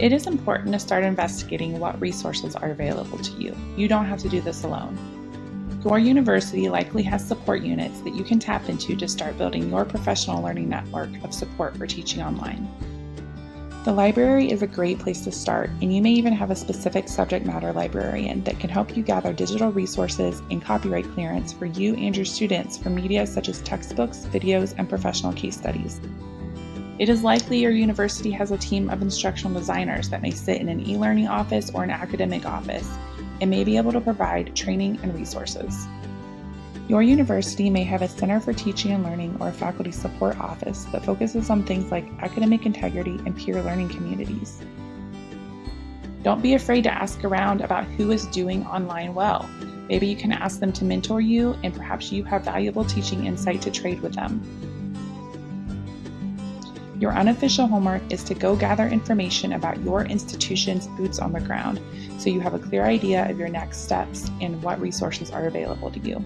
It is important to start investigating what resources are available to you. You don't have to do this alone. Your university likely has support units that you can tap into to start building your professional learning network of support for teaching online. The library is a great place to start, and you may even have a specific subject matter librarian that can help you gather digital resources and copyright clearance for you and your students for media such as textbooks, videos, and professional case studies. It is likely your university has a team of instructional designers that may sit in an e learning office or an academic office and may be able to provide training and resources. Your university may have a Center for Teaching and Learning or a faculty support office that focuses on things like academic integrity and peer learning communities. Don't be afraid to ask around about who is doing online well. Maybe you can ask them to mentor you, and perhaps you have valuable teaching insight to trade with them. Your unofficial homework is to go gather information about your institution's boots on the ground so you have a clear idea of your next steps and what resources are available to you.